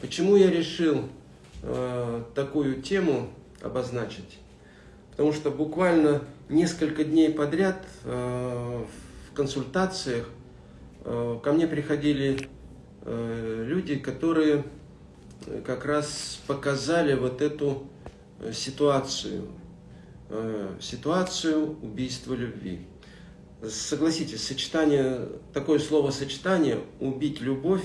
Почему я решил э, такую тему обозначить? Потому что буквально несколько дней подряд э, в консультациях э, ко мне приходили э, люди, которые как раз показали вот эту э, ситуацию, э, ситуацию убийства любви. Согласитесь, сочетание, такое словосочетание «убить любовь»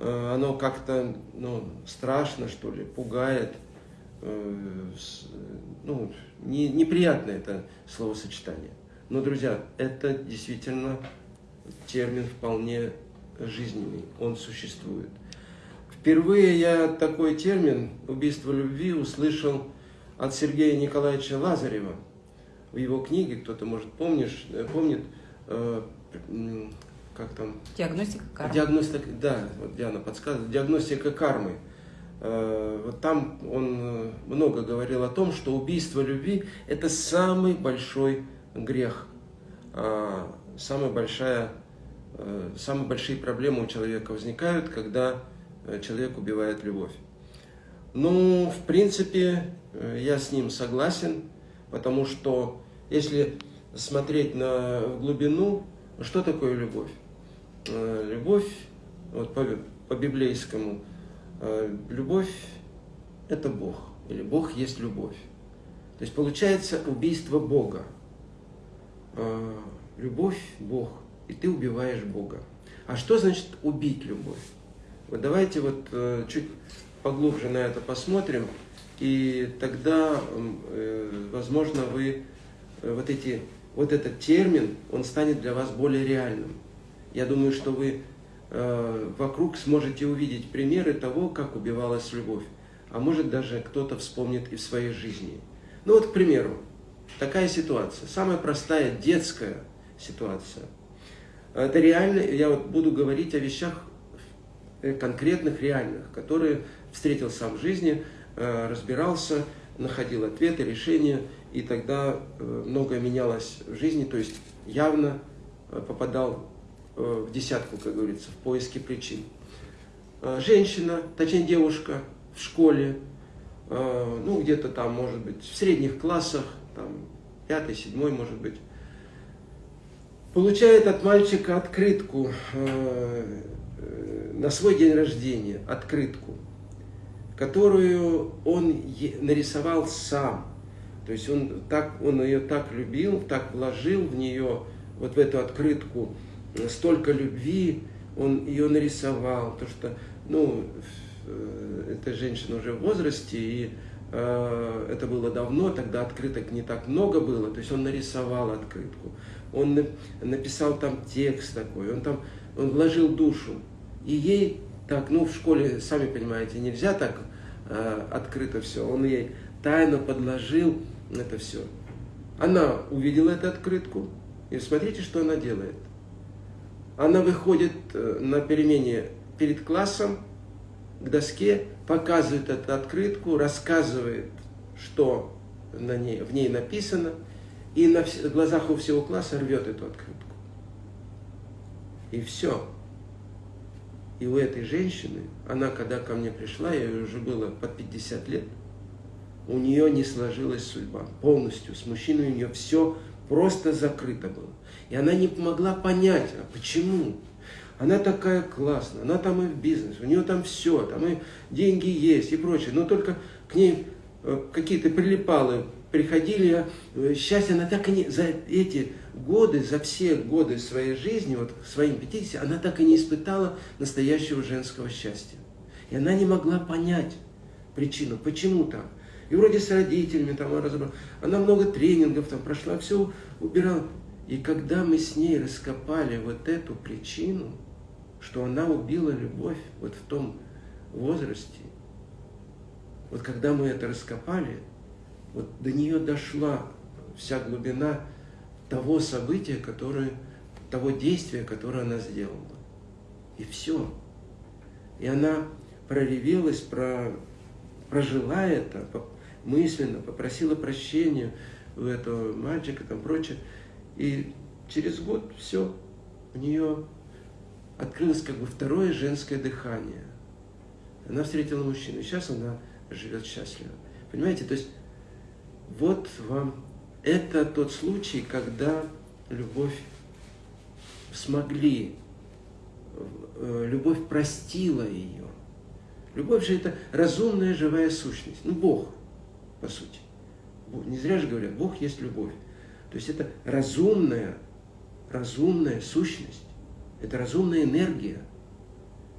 оно как-то ну, страшно, что ли, пугает. Э, ну, не, неприятно это словосочетание. Но, друзья, это действительно термин вполне жизненный, он существует. Впервые я такой термин «убийство любви» услышал от Сергея Николаевича Лазарева. В его книге, кто-то, может, помнишь, э, помнит, как там? Диагностика кармы. Диагностика, да, вот Диана подсказывает, диагностика кармы. Э, вот там он э, много говорил о том, что убийство любви – это самый большой грех, а, самая большая, э, самые большие проблемы у человека возникают, когда человек убивает любовь. Ну, в принципе, я с ним согласен, потому что если смотреть на глубину, что такое любовь? Э, любовь, вот по, по библейскому, э, любовь – это Бог, или Бог есть любовь. То есть получается убийство Бога. Э, любовь – Бог, и ты убиваешь Бога. А что значит убить любовь? Вот давайте вот чуть поглубже на это посмотрим, и тогда, возможно, вы вот, эти, вот этот термин, он станет для вас более реальным. Я думаю, что вы э, вокруг сможете увидеть примеры того, как убивалась любовь. А может даже кто-то вспомнит и в своей жизни. Ну вот, к примеру, такая ситуация. Самая простая детская ситуация. Это реально, я вот буду говорить о вещах э, конкретных, реальных, которые встретил сам в жизни, э, разбирался, находил ответы, решения, и тогда э, многое менялось в жизни, то есть явно попадал в десятку, как говорится, в поиске причин. Э, женщина, точнее девушка в школе, э, ну где-то там, может быть, в средних классах, там пятый, седьмой, может быть, получает от мальчика открытку на свой день рождения, открытку, которую он нарисовал сам. То есть он, так, он ее так любил, так вложил в нее, вот в эту открытку, столько любви, он ее нарисовал, то что, ну, э, эта женщина уже в возрасте, и э, это было давно, тогда открыток не так много было, то есть он нарисовал открытку, он написал там текст такой, он там, он вложил душу, и ей так, ну, в школе, сами понимаете, нельзя так э, открыто все, он ей тайно подложил это все. Она увидела эту открытку, и смотрите, что она делает – она выходит э, на перемене перед классом к доске, показывает эту открытку, рассказывает, что на ней, в ней написано, и на глазах у всего класса рвет эту открытку. И все. И у этой женщины, она когда ко мне пришла, ей уже было под 50 лет, у нее не сложилась судьба полностью. С мужчиной у нее все просто закрыто было. И она не могла понять, а почему. Она такая классная, она там и в бизнес, у нее там все, там и деньги есть и прочее. Но только к ней э, какие-то прилипалы приходили, э, счастье она так и не, за эти годы, за все годы своей жизни, вот своим 50, она так и не испытала настоящего женского счастья. И она не могла понять причину, почему так. И вроде с родителями там разобралась. Она много тренингов там прошла, все убирала. И когда мы с ней раскопали вот эту причину, что она убила любовь вот в том возрасте, вот когда мы это раскопали, вот до нее дошла вся глубина того события, которое, того действия, которое она сделала. И все. И она проревелась, про, прожила это мысленно, попросила прощения у этого мальчика, там прочее. И через год все, у нее открылось как бы второе женское дыхание. Она встретила мужчину, сейчас она живет счастливо. Понимаете, то есть вот вам, это тот случай, когда любовь смогли, э, любовь простила ее. Любовь же это разумная живая сущность, ну Бог, по сути. Не зря же говорят, Бог есть любовь. То есть это разумная, разумная сущность, это разумная энергия.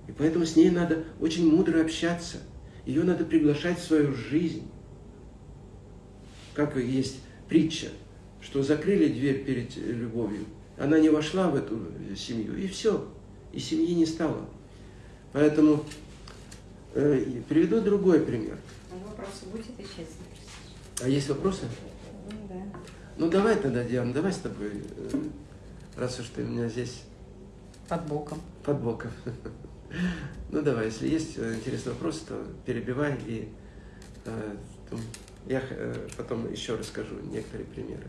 И поэтому с ней надо очень мудро общаться. Ее надо приглашать в свою жизнь. Как есть притча, что закрыли дверь перед любовью, она не вошла в эту семью, и все, и семьи не стало. Поэтому э, приведу другой пример. Вопросы будет и честно. А есть вопросы? Ну, да. Ну давай тогда, Диана, давай с тобой, э, раз уж ты у меня здесь Под боком. под боком. Ну давай, если есть э, интересный вопрос, то перебивай, и э, я э, потом еще расскажу некоторые примеры.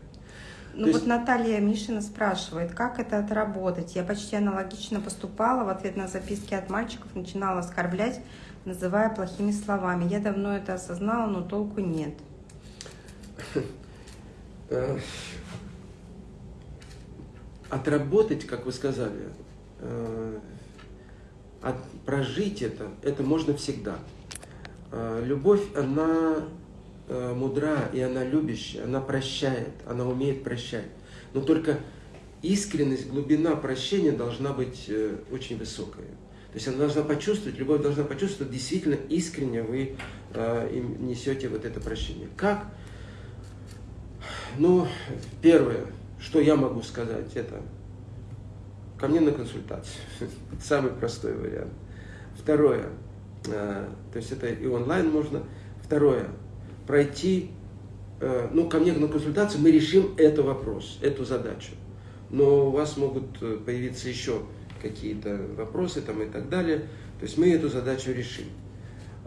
Ну То вот есть- Наталья Мишина спрашивает, как это отработать? Я почти аналогично поступала, в ответ на записки от мальчиков начинала оскорблять, называя плохими словами. Я давно это осознала, но толку нет. Э, Отработать, как вы сказали, э, от- прожить это, это можно всегда. Э, Любовь, она мудра, и она любящая, она прощает, она умеет прощать. Но только искренность, глубина прощения должна быть очень высокая. То есть она должна почувствовать, любовь должна почувствовать, действительно искренне вы э, им несете вот это прощение. Как? Ну, первое, что я могу сказать, это ко мне на консультацию. Самый простой вариант. Второе, э, то есть это и онлайн можно. Второе, пройти, э, ну, ко мне на консультацию, мы решим этот вопрос, эту задачу. Но у вас могут э, появиться еще какие-то вопросы там и так далее. То есть мы эту задачу решим.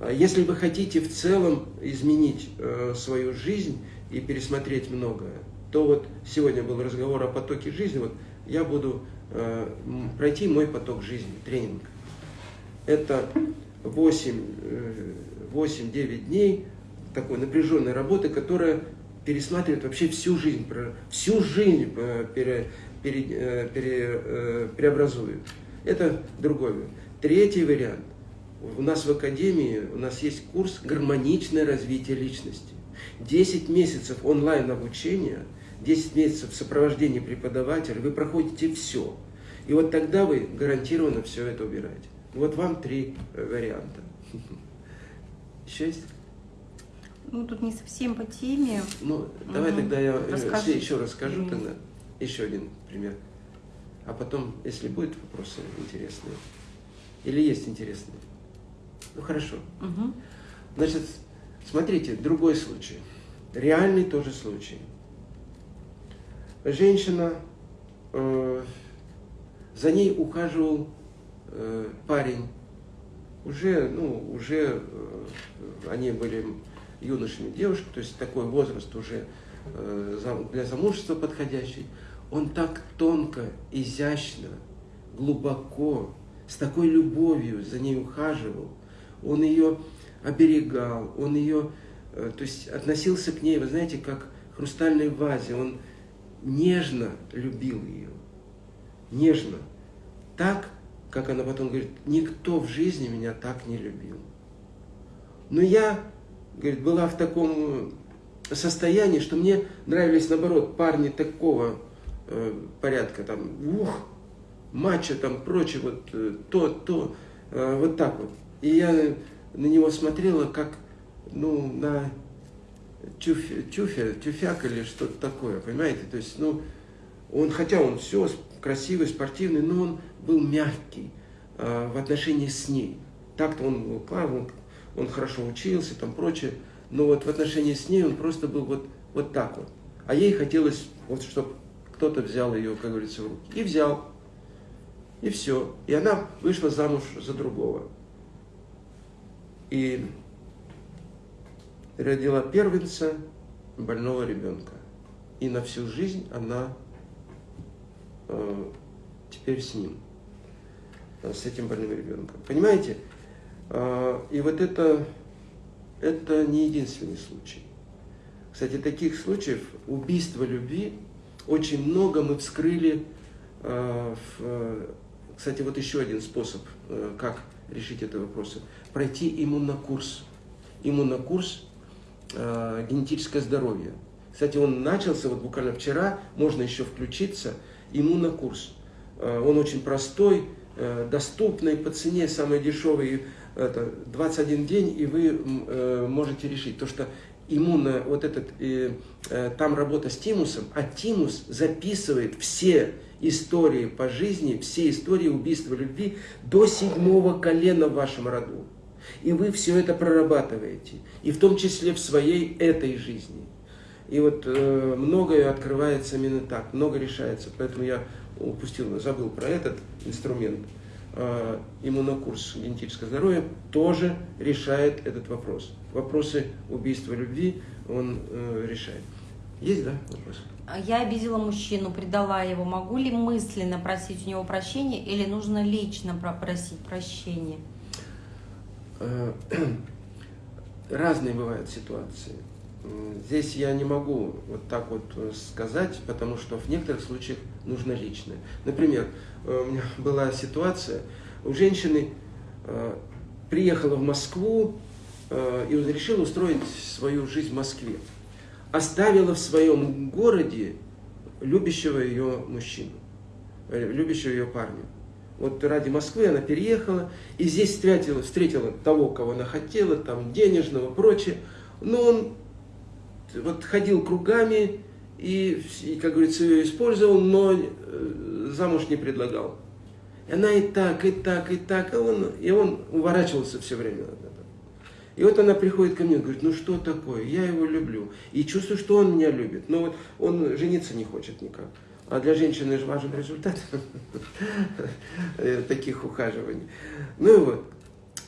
А Если вы хотите в целом изменить э, свою жизнь и пересмотреть многое, то вот сегодня был разговор о потоке жизни, вот я буду э, пройти мой поток жизни, тренинг. Это 8, э, 8-9 дней такой напряженной работы, которая пересматривает вообще всю жизнь, всю жизнь пере- пере- э, пере- э, преобразует. Это другой вариант. Третий вариант. У нас в Академии, у нас есть курс «Гармоничное развитие личности». 10 месяцев онлайн обучения, 10 месяцев сопровождения преподавателя, вы проходите все. И вот тогда вы гарантированно все это убираете. Вот вам три э, варианта. Еще есть? Ну, тут не совсем по теме. Ну, давай Мгм. тогда я Расскажи. еще расскажу тогда. Еще один пример. А потом, если будут вопросы интересные, или есть интересные, ну хорошо. Мгм. Значит, смотрите, другой случай. Реальный тоже случай. Женщина, э, за ней ухаживал э, парень. Уже, ну, уже э, они были юношами девушек, то есть такой возраст уже э, зам- для замужества подходящий. Он так тонко, изящно, глубоко, с такой любовью за ней ухаживал. Он ее оберегал, он ее, э, то есть относился к ней, вы знаете, как к хрустальной вазе. Он нежно любил ее, нежно. Так, как она потом говорит, никто в жизни меня так не любил. Но я, говорит, была в таком состоянии, что мне нравились, наоборот, парни такого э, порядка, там, ух, матча, там, прочее, вот э, то, то, э, вот так вот. И я на него смотрела как, ну, на тюфя, тюфя, тюфяк или что-то такое, понимаете? То есть, ну, он, хотя он все красивый, спортивный, но он был мягкий э, в отношении с ней. Так-то он был классный, он, он хорошо учился, там прочее, но вот в отношении с ней он просто был вот, вот так вот. А ей хотелось, вот, чтобы кто-то взял ее, как говорится, в руки. И взял. И все. И она вышла замуж за другого. И родила первенца больного ребенка. И на всю жизнь она э, теперь с ним, э, с этим больным ребенком. Понимаете? А, и вот это, это не единственный случай. Кстати, таких случаев убийства любви очень много мы вскрыли. А, кстати, вот еще один способ, э, как решить это вопрос. Пройти иммунокурс. Иммунокурс э, генетическое здоровье. Кстати, он начался вот буквально вчера, можно еще включиться, иммунокурс. Э, он очень простой, э, доступный по цене, самый дешевый, это 21 день, и вы э, можете решить. То, что иммунно, вот этот, э, э, там работа с тимусом, а тимус записывает все истории по жизни, все истории убийства любви до седьмого колена в вашем роду. И вы все это прорабатываете, и в том числе в своей этой жизни. И вот э, многое открывается именно так, много решается. Поэтому я упустил, забыл про этот инструмент. Э, иммунокурс генетического здоровья тоже решает этот вопрос. Вопросы убийства любви он э, решает. Есть, да, вопрос? Я обидела мужчину, предала его. Могу ли мысленно просить у него прощения или нужно лично просить прощения? Э, разные бывают ситуации. Здесь я не могу вот так вот э, сказать, потому что в некоторых случаях нужно личное. Например, э, у меня была ситуация, у женщины приехала в Москву и решила устроить свою жизнь в Москве. Оставила в своем городе любящего ее мужчину, любящего ее парня. Вот ради Москвы она переехала, и здесь встретила, встретила того, кого она хотела, там денежного, прочее. Но он вот ходил кругами и, и как говорится, ее использовал, но э, замуж не предлагал. И она и так, и так, и так, и он, и он уворачивался все время от этого. И вот она приходит ко мне и говорит, ну что такое, я его люблю. И чувствую, что он меня любит, но вот он жениться не хочет никак. А для женщины же важен результат таких ухаживаний. Ну и вот.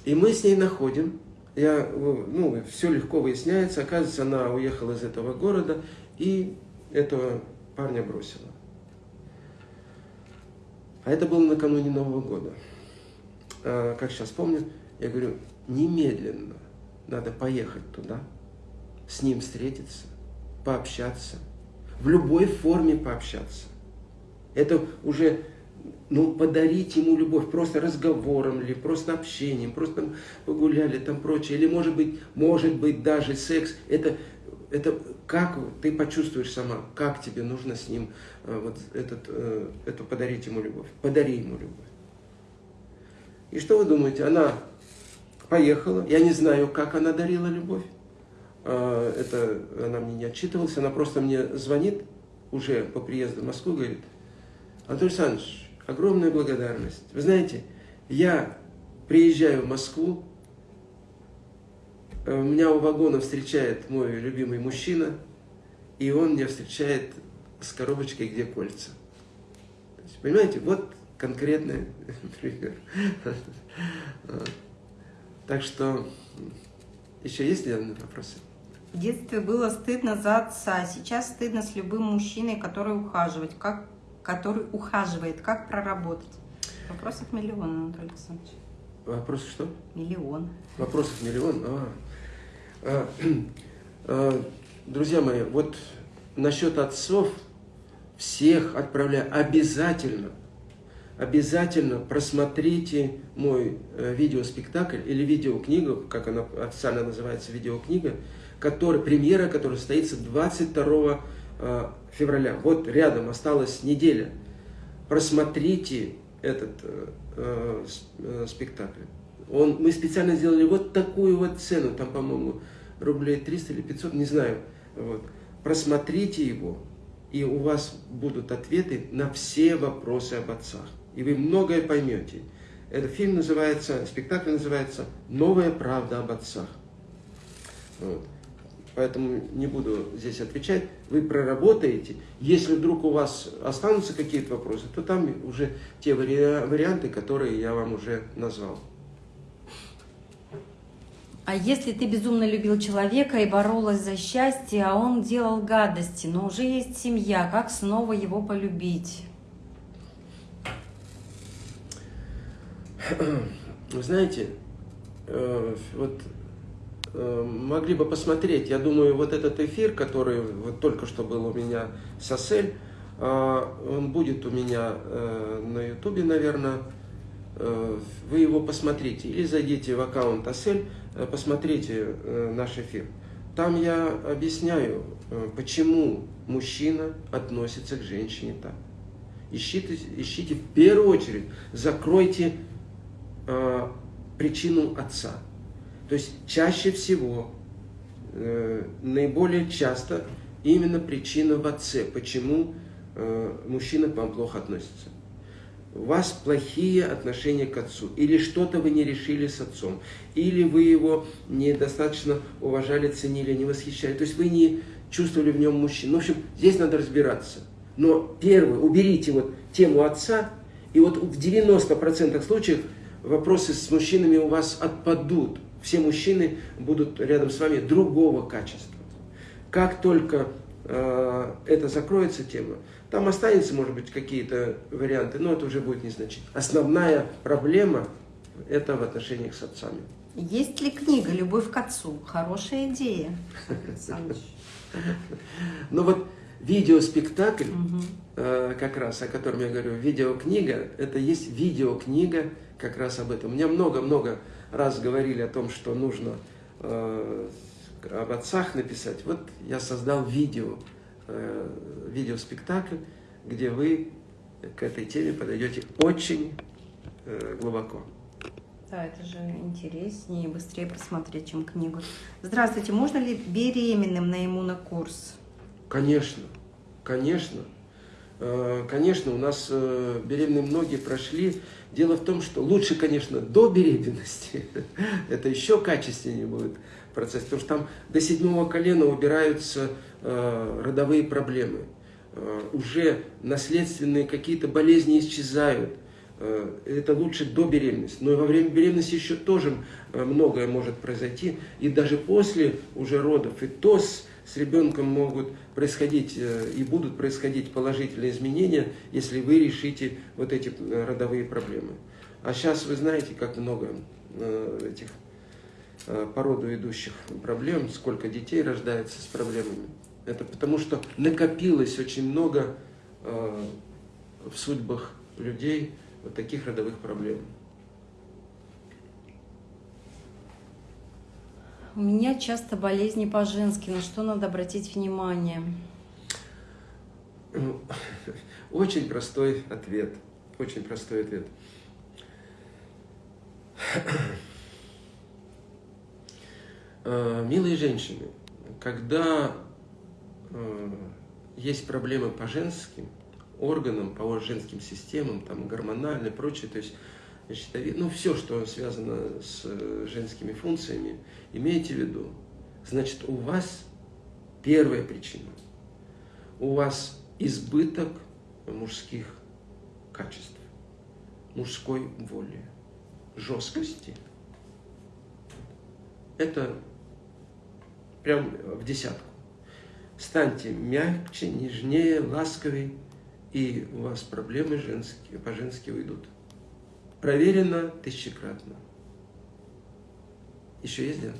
И мы с ней находим. Я, ну, все легко выясняется. Оказывается, она уехала из этого города и этого парня бросила. А это было накануне Нового года. А, как сейчас помню, я говорю, немедленно надо поехать туда, с ним встретиться, пообщаться, в любой форме пообщаться. Это уже ну, подарить ему любовь просто разговором или просто общением, просто погуляли, там прочее. Или может быть, может быть даже секс. Это, это как ты почувствуешь сама, как тебе нужно с ним э, вот этот, э, это подарить ему любовь. Подари ему любовь. И что вы думаете? Она поехала, я не знаю, как она дарила любовь. Э, это она мне не отчитывалась, она просто мне звонит уже по приезду в Москву, говорит, Анатолий Александрович, огромная благодарность. Вы знаете, я приезжаю в Москву, э, меня у вагона встречает мой любимый мужчина, и он меня встречает с коробочкой, где кольца. Понимаете, вот конкретный пример. Так что, еще есть ли вопросы? В детстве было стыдно за отца, сейчас стыдно с любым мужчиной, который ухаживает. Как который ухаживает. Как проработать? Вопросов миллион, Анатолий Александрович. Вопросов что? Миллион. Вопросов миллион? А. А, а, друзья мои, вот насчет отцов всех отправляю обязательно, обязательно просмотрите мой э, видеоспектакль или видеокнигу, как она официально называется, видеокнига, который, премьера, которая состоится 22 Э, февраля. Вот рядом осталась неделя. Просмотрите этот э, спектакль. Он, мы специально сделали вот такую вот цену, там, по-моему, рублей 300 или 500, не знаю. Вот. Просмотрите его, и у вас будут ответы на все вопросы об отцах. И вы многое поймете. Этот фильм называется, спектакль называется «Новая правда об отцах». Вот поэтому не буду здесь отвечать. Вы проработаете. Если вдруг у вас останутся какие-то вопросы, то там уже те варианты, которые я вам уже назвал. А если ты безумно любил человека и боролась за счастье, а он делал гадости, но уже есть семья, как снова его полюбить? Вы знаете, э, вот э, могли бы посмотреть, я думаю, вот этот эфир, который вот только что был у меня с Асель, э, он будет у меня на ютубе, наверное, вы его посмотрите, или зайдите в аккаунт Асель, посмотрите наш эфир. Там я объясняю, почему мужчина относится к женщине так. Ищите, ищите в первую очередь, закройте э, причину отца. То есть чаще всего, э, наиболее часто именно причина в отце, почему э, мужчина к вам плохо относится. У вас плохие отношения к отцу, или что-то вы не решили с отцом, или вы его недостаточно уважали, ценили, не восхищали. То есть вы не чувствовали в нем мужчину. Ну, в общем, здесь надо разбираться. Но первое, уберите вот тему отца, и вот в 90% случаев вопросы с мужчинами у вас отпадут. Все мужчины будут рядом с вами другого качества. Как только э, это закроется тема, там останется, может быть, какие-то варианты, но это уже будет незначительно. Основная проблема – это в отношениях с отцами. Есть ли книга «Любовь к отцу»? Хорошая идея. Ну вот видеоспектакль, угу. как раз о котором я говорю, видеокнига, это есть видеокнига как раз об этом. Мне много-много раз говорили о том, что нужно э, об отцах написать. Вот я создал видео, э, видеоспектакль, где вы к этой теме подойдете очень э, глубоко. Да, это же интереснее и быстрее посмотреть, чем книгу. Здравствуйте, можно ли беременным на иммунокурс? Конечно, конечно. Э, конечно, у нас э, беременные многие прошли. Дело в том, что лучше, конечно, до беременности. Это еще качественнее будет процесс. Потому что там до седьмого колена убираются э, родовые проблемы. Уже наследственные какие-то болезни исчезают это лучше до беременности. Но во время беременности еще тоже многое может произойти. И даже после уже родов, и то с ребенком могут происходить э, и будут происходить положительные изменения, если вы решите вот эти э, родовые проблемы. А сейчас вы знаете, как много э, этих по роду идущих проблем, сколько детей рождается с проблемами. Это потому что накопилось очень много в судьбах людей вот таких родовых проблем. У меня часто болезни по-женски. На что надо обратить внимание? Очень простой ответ. Очень простой ответ. Э, милые женщины, когда э, есть проблемы по женским органам, по женским системам, там гормональные и прочее, то есть щитовид, ну все, что связано с э, женскими функциями, имейте в виду, значит у вас первая причина, у вас избыток мужских качеств, мужской воли, жесткости. Это прям в десятку. Станьте мягче, нежнее, ласковей, и у вас проблемы женские, по-женски уйдут. Проверено тысячекратно. Еще есть дело?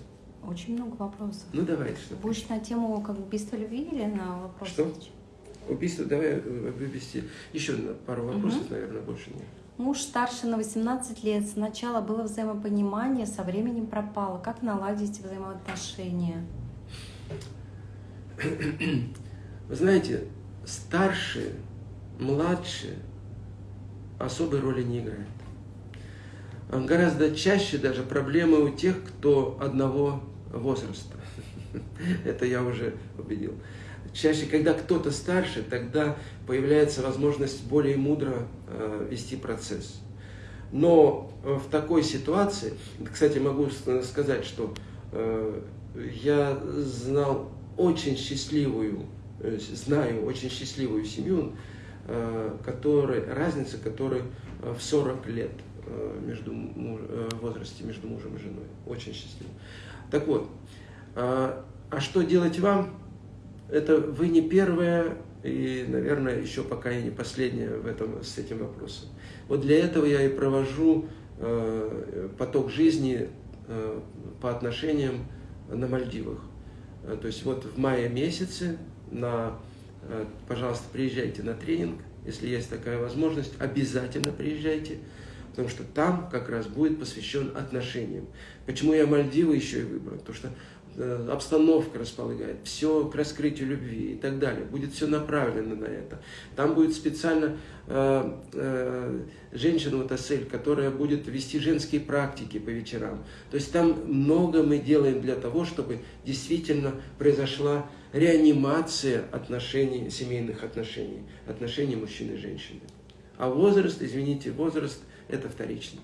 Очень много вопросов. Ну давай. Что Будешь на тему как убийства любви или на вопрос? Что? Убийство, давай э, вывести. Еще пару вопросов, угу. наверное, больше нет. Муж старше на 18 лет. Сначала было взаимопонимание, со временем пропало. Как наладить взаимоотношения? Вы знаете, старше, младше особой роли не играет гораздо чаще даже проблемы у тех, кто одного возраста. Это я уже убедил. Чаще, когда кто-то старше, тогда появляется возможность более мудро э, вести процесс. Но э, в такой ситуации, кстати, могу сказать, что э, я знал очень счастливую, знаю очень счастливую семью, которой, разница которой в 40 лет – Э, между, э, возрасте между мужем и женой. Очень счастливо. Так вот, а, что делать вам? Это вы не первая и, наверное, еще пока и не последняя в этом, с этим вопросом. Вот для этого я и провожу э, поток жизни по отношениям на Мальдивах. То есть вот в мае месяце, на, пожалуйста, приезжайте на тренинг, если есть такая возможность, обязательно приезжайте, потому что там как раз будет посвящен отношениям. Почему я Мальдивы еще и выбрал? Потому что Э, обстановка располагает, все к раскрытию любви и так далее. Будет все направлено на это. Там будет специально э, э, женщина, вот Асель, которая будет вести женские практики по вечерам. То есть там много мы делаем для того, чтобы действительно произошла реанимация отношений, семейных отношений, отношений мужчины и женщины. А возраст, извините, возраст это вторично.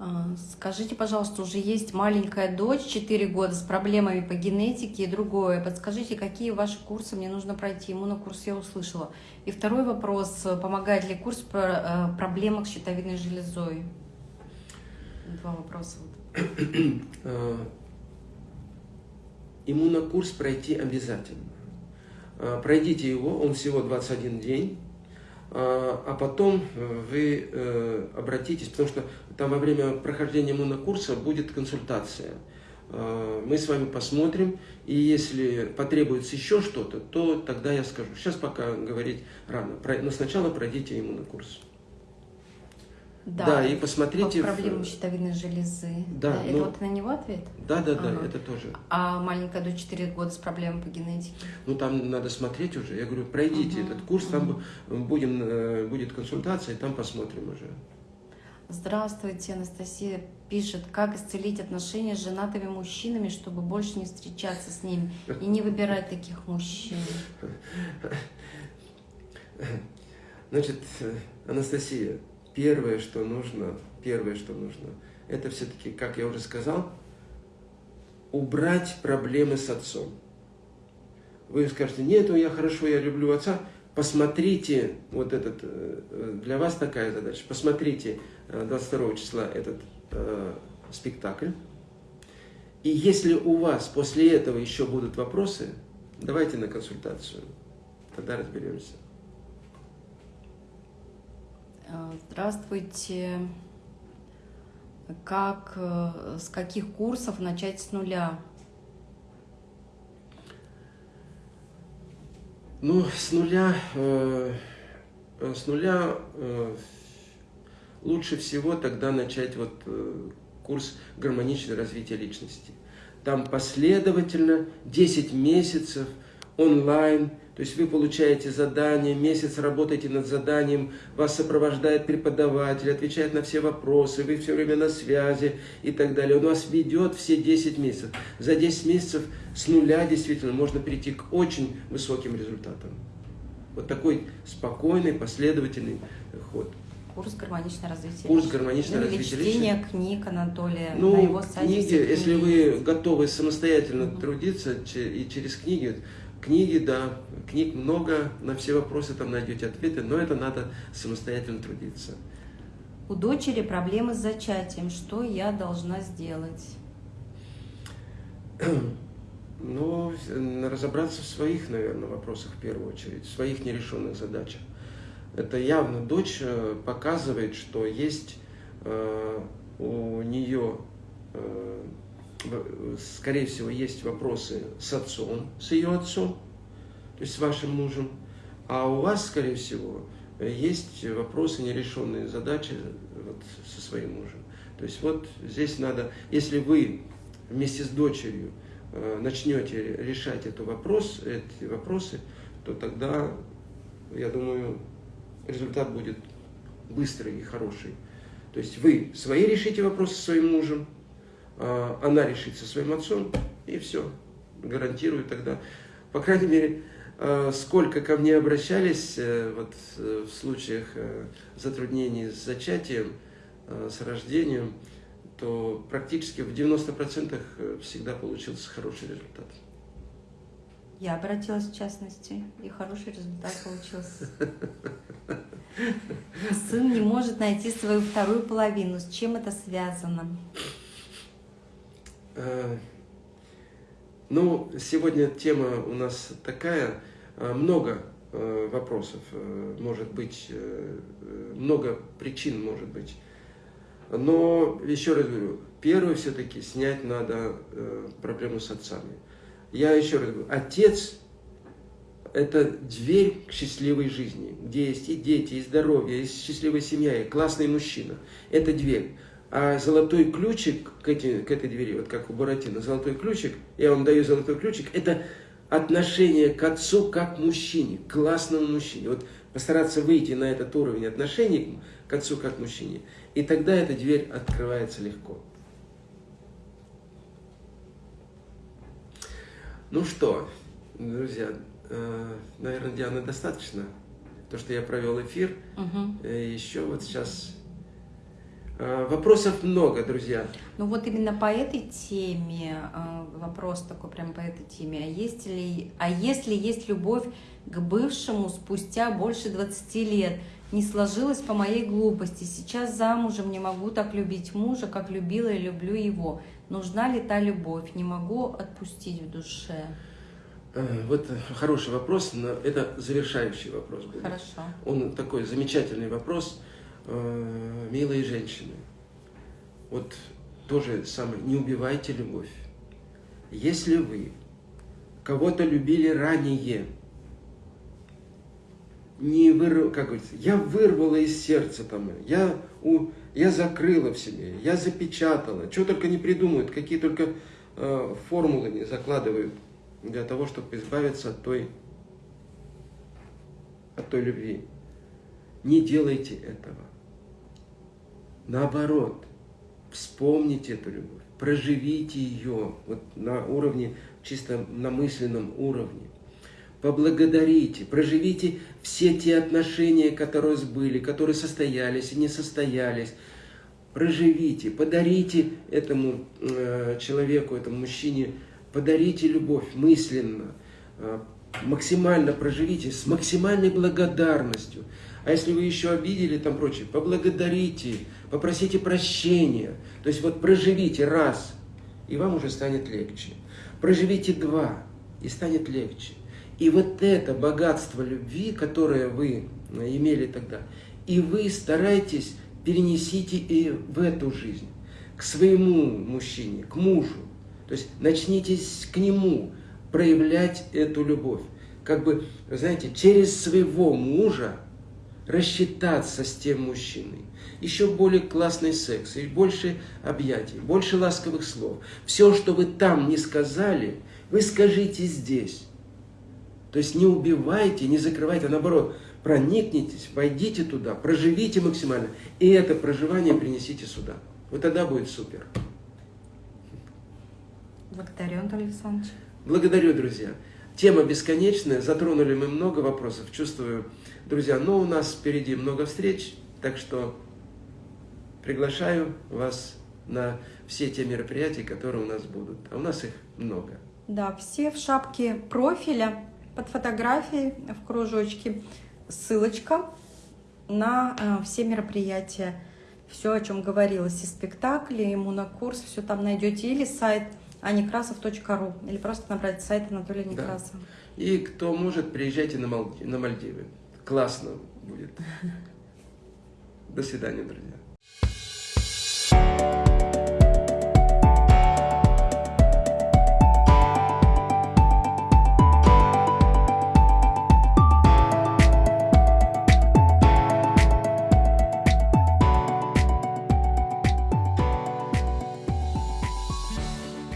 А, скажите, пожалуйста, уже есть маленькая дочь, 4 года, с проблемами по генетике и другое. Подскажите, какие ваши курсы мне нужно пройти? Монокурс я услышала. И второй вопрос, помогает ли курс по э, проблемах с щитовидной железой? Два вопроса. Э, иммунокурс пройти обязательно. Э, пройдите его, он всего 21 день. А, а потом э, вы э, обратитесь, потому что там во время прохождения монокурса будет консультация. Мы с вами посмотрим, и если потребуется еще что-то, то тогда я скажу. Сейчас пока говорить рано, но сначала пройдите иммунокурс. Да, да и посмотрите... По проблему щитовидной железы. Да, да. Это ну, вот на него ответ? Да, да, да, ага. это тоже. А маленькая до 4 года с проблемой по генетике? Ну, там надо смотреть уже. Я говорю, пройдите угу, этот курс, угу. там будем, э, будет консультация, и там посмотрим уже. Здравствуйте, Анастасия пишет, как исцелить отношения с женатыми мужчинами, чтобы больше не встречаться с ними и не выбирать таких мужчин. Значит, Анастасия, первое, что нужно, первое, что нужно, это все-таки, как я уже сказал, убрать проблемы с отцом. Вы скажете, нет, я хорошо, я люблю отца. Посмотрите, вот этот, э, для вас такая задача, посмотрите 22 э, числа этот э, спектакль. И если у вас после этого еще будут вопросы, давайте на консультацию, тогда разберемся. Э, здравствуйте. Как, э, с каких курсов начать с нуля? Ну, с нуля, э, с нуля э, лучше всего тогда начать вот э, курс гармоничное развитие личности. Там последовательно 10 месяцев онлайн – то есть вы получаете задание, месяц работаете над заданием, вас сопровождает преподаватель, отвечает на все вопросы, вы все время на связи и так далее. Он вас ведет все 10 месяцев. За 10 месяцев с нуля действительно можно перейти к очень высоким результатам. Вот такой спокойный, последовательный ход. Курс гармоничное развитие Курс гармоничное ну, развитие чтение книг Анатолия ну, на его сайте. Книги, если вы готовы самостоятельно угу. трудиться и через книги, Книги, да, книг много, на все вопросы там найдете ответы, но это надо самостоятельно трудиться. У дочери проблемы с зачатием. Что я должна сделать? Ну, разобраться в своих, наверное, вопросах в первую очередь, в своих нерешенных задачах. Это явно дочь э, показывает, что есть э, у нее э, скорее всего, есть вопросы с отцом, с ее отцом, то есть с вашим мужем, а у вас, скорее всего, есть вопросы, нерешенные задачи вот, со своим мужем. То есть вот здесь надо, если вы вместе с дочерью э, начнете решать этот вопрос, эти вопросы, то тогда, я думаю, результат будет быстрый и хороший. То есть вы свои решите вопросы со своим мужем, она решит со своим отцом, и все, гарантирую тогда. По крайней мере, а, сколько ко мне обращались э, вот, э, в случаях э, затруднений с зачатием, с рождением, то практически в 90% всегда получился хороший результат. Я обратилась в частности, и хороший результат получился. Сын не может найти свою вторую половину. С чем это связано? Э, ну, сегодня тема у нас такая, э, много э, вопросов может быть, много причин может быть. Но, еще раз говорю, первое все-таки снять надо проблему с отцами. Я еще раз говорю, отец – это дверь к счастливой жизни, где есть и дети, и здоровье, и счастливая семья, и классный мужчина. Это дверь. А золотой ключик к, эти, к этой двери, вот как у Буратино, золотой ключик, я вам даю золотой ключик, это отношение к отцу как к мужчине, к классному мужчине. Вот постараться выйти на этот уровень отношений к отцу как к мужчине, и тогда эта дверь открывается легко. Ну что, друзья, э, наверное, Диана, достаточно. То, что я провел эфир. Угу. Еще вот сейчас э, вопросов много, друзья. Ну вот именно по этой теме, вопрос такой прям по этой теме. А есть ли, а если есть любовь к бывшему спустя больше 20 лет? Не сложилось по моей глупости. Сейчас замужем не могу так любить мужа, как любила и люблю его. Нужна ли та любовь? Не могу отпустить в душе. Э, вот хороший вопрос, но это завершающий вопрос будет. Хорошо. Он такой замечательный вопрос. Э, милые женщины, вот тоже самое, не убивайте любовь. Если вы кого-то любили ранее, не вырв, как говорится, я вырвала из сердца там, я, у, я закрыла в себе, я запечатала, что только не придумают, какие только э, формулы не закладывают для того, чтобы избавиться от той, от той любви. Не делайте этого. Наоборот, вспомните эту любовь, проживите ее вот на уровне, чисто на мысленном уровне поблагодарите, проживите все те отношения, которые были, которые состоялись и не состоялись. Проживите, подарите этому э, человеку, этому мужчине, подарите любовь мысленно, э, максимально проживите с максимальной благодарностью. А если вы еще обидели, там прочее, поблагодарите, попросите прощения. То есть вот проживите раз, и вам уже станет легче. Проживите два, и станет легче. И вот это богатство любви, которое вы э, имели тогда, и вы старайтесь перенесите и в эту жизнь, к своему мужчине, к мужу. То есть начните к нему проявлять эту любовь. Как бы, знаете, через своего мужа рассчитаться с тем мужчиной. Еще более классный секс, и больше объятий, больше ласковых слов. Все, что вы там не сказали, вы скажите здесь. То есть не убивайте, не закрывайте, а наоборот, проникнитесь, войдите туда, проживите максимально. И это проживание принесите сюда. Вот тогда будет супер. Благодарю, Антон Александрович. Благодарю, друзья. Тема бесконечная, затронули мы много вопросов, чувствую, друзья, но у нас впереди много встреч, так что приглашаю вас на все те мероприятия, которые у нас будут. А у нас их много. Да, все в шапке профиля под фотографией в кружочке ссылочка на э, все мероприятия. Все, о чем говорилось, и спектакли, и монокурс, все там найдете. Или сайт аникрасов.ру, или просто набрать сайт Анатолия Некрасова. Да. И кто может, приезжайте на Мальдивы. Классно будет. До свидания, друзья.